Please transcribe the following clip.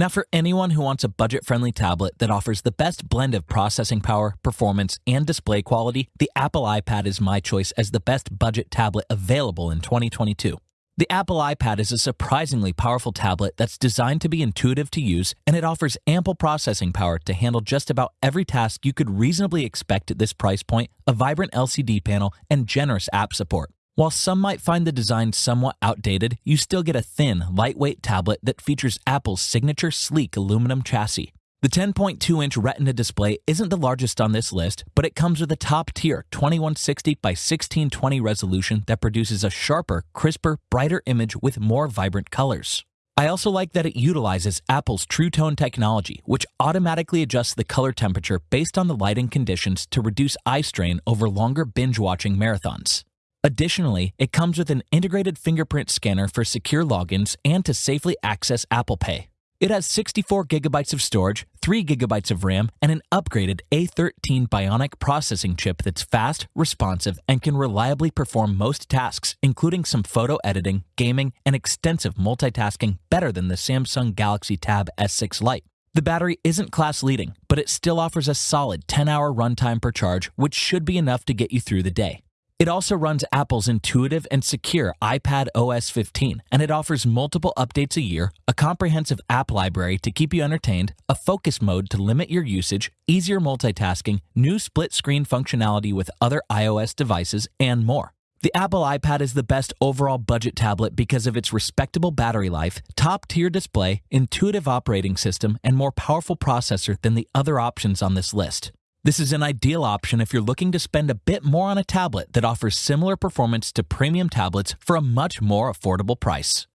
Now, for anyone who wants a budget friendly tablet that offers the best blend of processing power, performance, and display quality, the Apple iPad is my choice as the best budget tablet available in 2022. The Apple iPad is a surprisingly powerful tablet that's designed to be intuitive to use, and it offers ample processing power to handle just about every task you could reasonably expect at this price point, a vibrant LCD panel, and generous app support. While some might find the design somewhat outdated, you still get a thin, lightweight tablet that features Apple's signature sleek aluminum chassis. The 10.2 inch Retina display isn't the largest on this list, but it comes with a top tier 2160 by 1620 resolution that produces a sharper, crisper, brighter image with more vibrant colors. I also like that it utilizes Apple's True Tone technology, which automatically adjusts the color temperature based on the lighting conditions to reduce eye strain over longer binge watching marathons. Additionally, it comes with an integrated fingerprint scanner for secure logins and to safely access Apple Pay. It has 64 gigabytes of storage, 3 gigabytes of RAM, and an upgraded A13 Bionic processing chip that's fast, responsive, and can reliably perform most tasks, including some photo editing, gaming, and extensive multitasking better than the Samsung Galaxy Tab S6 Lite. The battery isn't class leading, but it still offers a solid 10 hour runtime per charge, which should be enough to get you through the day. It also runs Apple's intuitive and secure iPad OS 15, and it offers multiple updates a year, a comprehensive app library to keep you entertained, a focus mode to limit your usage, easier multitasking, new split screen functionality with other iOS devices, and more. The Apple iPad is the best overall budget tablet because of its respectable battery life, top tier display, intuitive operating system, and more powerful processor than the other options on this list. This is an ideal option if you're looking to spend a bit more on a tablet that offers similar performance to premium tablets for a much more affordable price.